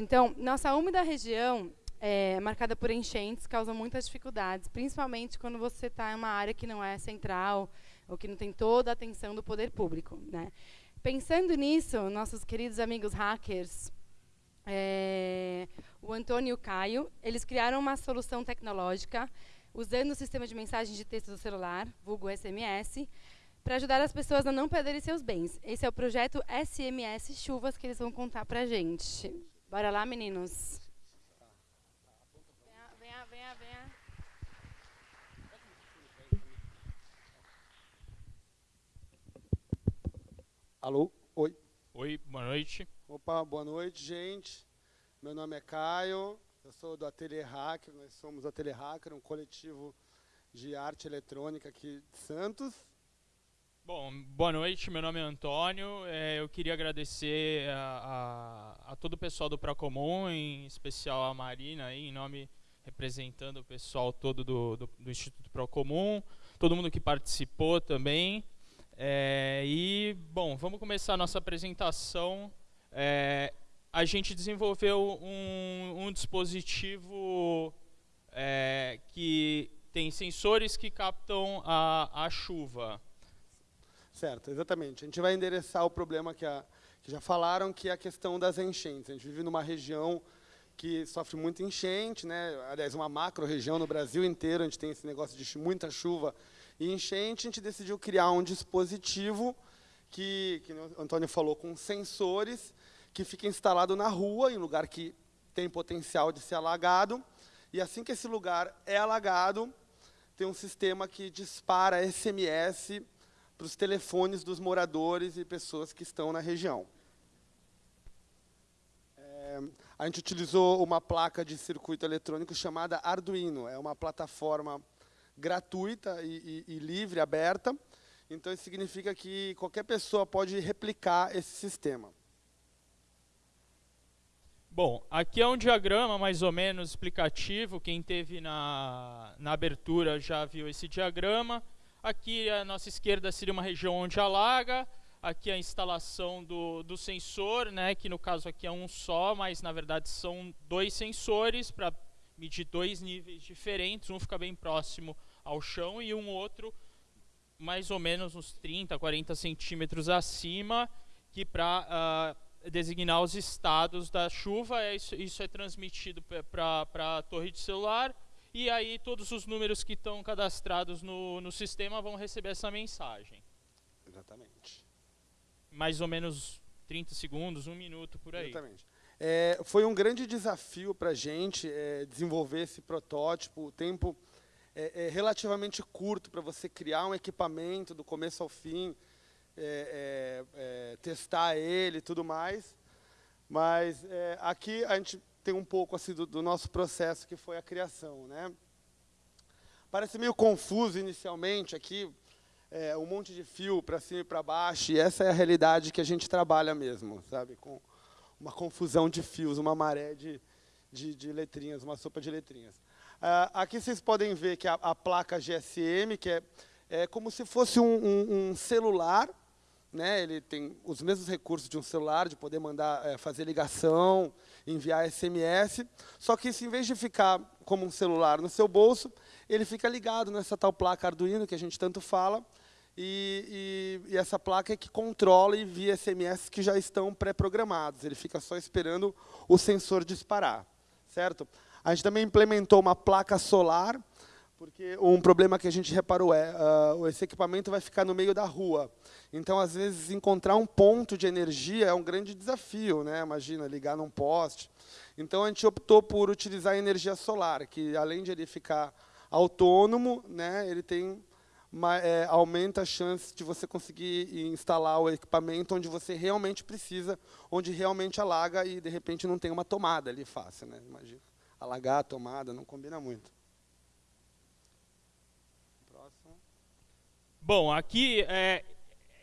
Então, nossa úmida região é marcada por enchentes, causa muitas dificuldades, principalmente quando você está em uma área que não é central ou que não tem toda a atenção do poder público. Né? Pensando nisso, nossos queridos amigos hackers, é, o Antônio e o Caio, eles criaram uma solução tecnológica usando o sistema de mensagem de texto do celular, vulgo SMS, para ajudar as pessoas a não perderem seus bens. Esse é o projeto SMS Chuvas que eles vão contar para a gente. Bora lá, meninos. Venha, venha, venha, venha. Alô? Oi. Oi, boa noite. Opa, boa noite, gente. Meu nome é Caio, eu sou do Ateliê Hacker, nós somos o Ateliê Hacker, um coletivo de arte eletrônica aqui de Santos. Bom, boa noite, meu nome é Antônio. É, eu queria agradecer a, a, a, todo o pessoal do Procomum, em especial a Marina, aí, em nome representando o pessoal todo do, do, do Instituto Procomum, todo mundo que participou também. É, e, bom, vamos começar a nossa apresentação. É, a gente desenvolveu um, um dispositivo é, que tem sensores que captam a, a chuva. Certo, exatamente. A gente vai endereçar o problema que, a, que já falaram, que é a questão das enchentes. A gente vive numa região que sofre muito enchente, né? aliás, uma macro-região no Brasil inteiro, a gente tem esse negócio de muita chuva e enchente, a gente decidiu criar um dispositivo que, que o Antônio falou, com sensores, que fica instalado na rua, em lugar que tem potencial de ser alagado, e assim que esse lugar é alagado, tem um sistema que dispara SMS para os telefones dos moradores e pessoas que estão na região. É, a gente utilizou uma placa de circuito eletrônico chamada Arduino. É uma plataforma gratuita e, e, e livre, aberta. Então, isso significa que qualquer pessoa pode replicar esse sistema. Bom, aqui é um diagrama mais ou menos explicativo. Quem teve na, na abertura já viu esse diagrama. Aqui à nossa esquerda seria uma região onde alaga. Aqui a instalação do, do sensor, né, que no caso aqui é um só, mas na verdade são dois sensores para medir dois níveis diferentes. Um fica bem próximo ao chão e um outro mais ou menos uns 30, 40 centímetros acima, que para uh, ah, designar os estados da chuva, é isso, isso é transmitido para a torre de celular e aí todos os números que estão cadastrados no, no sistema vão receber essa mensagem. Exatamente. Mais ou menos 30 segundos, um minuto por aí. Exatamente. É, foi um grande desafio para a gente é, desenvolver esse protótipo. O tempo é, é relativamente curto para você criar um equipamento do começo ao fim, é, é, testar ele e tudo mais. Mas aqui a gente tem um pouco assim do, do, nosso processo que foi a criação, né? Parece meio confuso inicialmente aqui, é, um monte de fio para cima e para baixo, e essa é a realidade que a gente trabalha mesmo, sabe? Com uma confusão de fios, uma maré de, de, de letrinhas, uma sopa de letrinhas. Ah, aqui vocês podem ver que a, a placa GSM, que é, é como se fosse um, um, um celular, né? ele tem os mesmos recursos de um celular, de poder mandar, é, fazer ligação, enviar SMS, só que isso, em vez de ficar como um celular no seu bolso, ele fica ligado nessa tal placa Arduino, que a gente tanto fala, e, e, e essa placa é que controla e envia SMS que já estão pré-programados, ele fica só esperando o sensor disparar, certo? A gente também implementou uma placa solar, porque um problema que a gente reparou é, uh, esse equipamento vai ficar no meio da rua. Então, às vezes, encontrar um ponto de energia é um grande desafio. Né? Imagina, ligar num poste. Então, a gente optou por utilizar a energia solar, que além de ele ficar autônomo, né, ele tem uma, é, aumenta a chance de você conseguir instalar o equipamento onde você realmente precisa, onde realmente alaga e, de repente, não tem uma tomada ali fácil. Né? Imagina, alagar a tomada não combina muito. Bom, aqui é,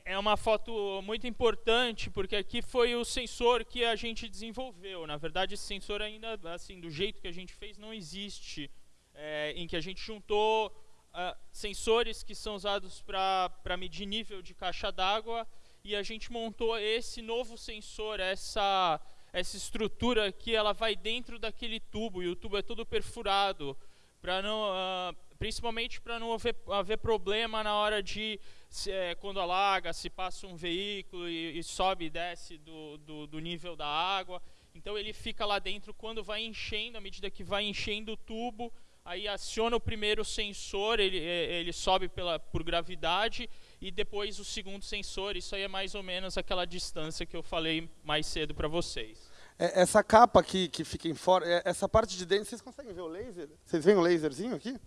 é uma foto muito importante, porque aqui foi o sensor que a gente desenvolveu. Na verdade, esse sensor ainda, assim, do jeito que a gente fez, não existe. É, em que a gente juntou uh, sensores que são usados para medir nível de caixa d'água e a gente montou esse novo sensor, essa, essa estrutura aqui, ela vai dentro daquele tubo, e o tubo é todo perfurado, para não, uh, principalmente para não haver, haver, problema na hora de, se, é, quando alaga, se passa um veículo e, e sobe e desce do, do, do nível da água. Então ele fica lá dentro quando vai enchendo, à medida que vai enchendo o tubo, aí aciona o primeiro sensor, ele, é, ele sobe pela, por gravidade, e depois o segundo sensor, isso aí é mais ou menos aquela distância que eu falei mais cedo para vocês. É, essa capa aqui que fica em fora, é, essa parte de dentro, vocês conseguem ver o laser? Vocês veem o laserzinho aqui?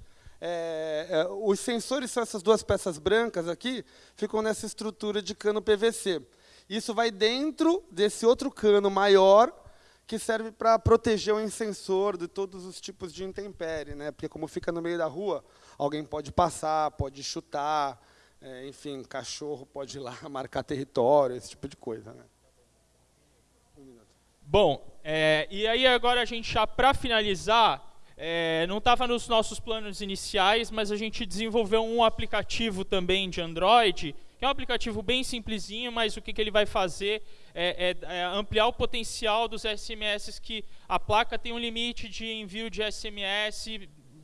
É, é, os sensores são essas duas peças brancas aqui, ficam nessa estrutura de cano PVC. Isso vai dentro desse outro cano maior, que serve para proteger o incensor de todos os tipos de intempérie, né? Porque como fica no meio da rua, alguém pode passar, pode chutar, é, enfim, cachorro pode ir lá marcar território, esse tipo de coisa, né? Bom, é, e aí agora a gente já para finalizar, é, não estava nos nossos planos iniciais, mas a gente desenvolveu um aplicativo também de Android que é um aplicativo bem simplesinho, mas o que, que ele vai fazer é, é, é, ampliar o potencial dos SMS que a placa tem um limite de envio de SMS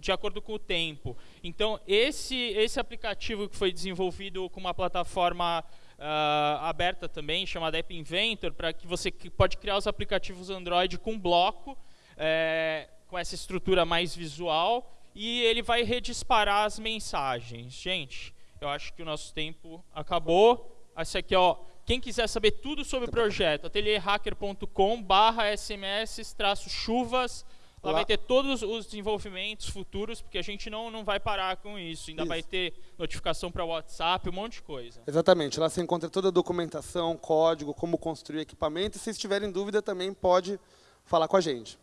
de acordo com o tempo. Então, esse, esse aplicativo que foi desenvolvido com uma plataforma uh, aberta também, chamada App Inventor, para que você pode criar os aplicativos Android com bloco, é, com essa estrutura mais visual, e ele vai redisparar as mensagens. Gente, eu acho que o nosso tempo acabou. Esse aqui, ó, quem quiser saber tudo sobre o projeto, atelierhacker.com barra sms chuvas. Lá, vai ter todos os desenvolvimentos futuros, porque a gente não, não vai parar com isso. Ainda isso. vai ter notificação para WhatsApp, um monte de coisa. Exatamente. Lá você encontra toda a documentação, código, como construir equipamento. E se tiverem dúvida, também pode falar com a gente.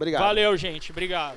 Obrigado. Valeu, gente. Obrigado.